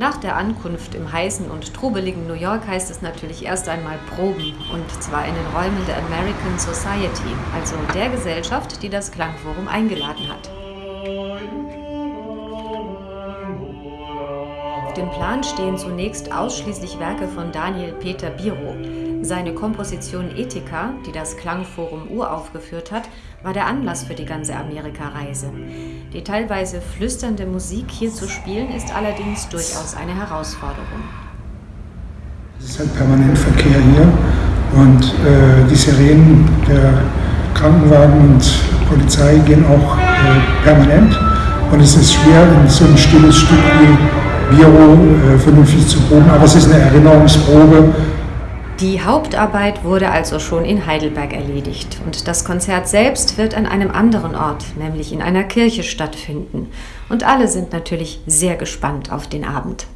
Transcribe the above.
Nach der Ankunft im heißen und trubeligen New York heißt es natürlich erst einmal Proben, und zwar in den Räumen der American Society, also der Gesellschaft, die das Klangforum eingeladen hat. Auf dem Plan stehen zunächst ausschließlich Werke von Daniel Peter Biro. Seine Komposition Ethika, die das Klangforum uraufgeführt hat, war der Anlass für die ganze Amerikareise. Die teilweise flüsternde Musik hier zu spielen, ist allerdings durchaus eine Herausforderung. Es ist halt permanent Verkehr hier und äh, die Sirenen der Krankenwagen und Polizei gehen auch äh, permanent. Und es ist schwer, in so ein stilles Stück wie Biro äh, vernünftig zu proben, aber es ist eine Erinnerungsprobe die Hauptarbeit wurde also schon in Heidelberg erledigt und das Konzert selbst wird an einem anderen Ort, nämlich in einer Kirche stattfinden. Und alle sind natürlich sehr gespannt auf den Abend.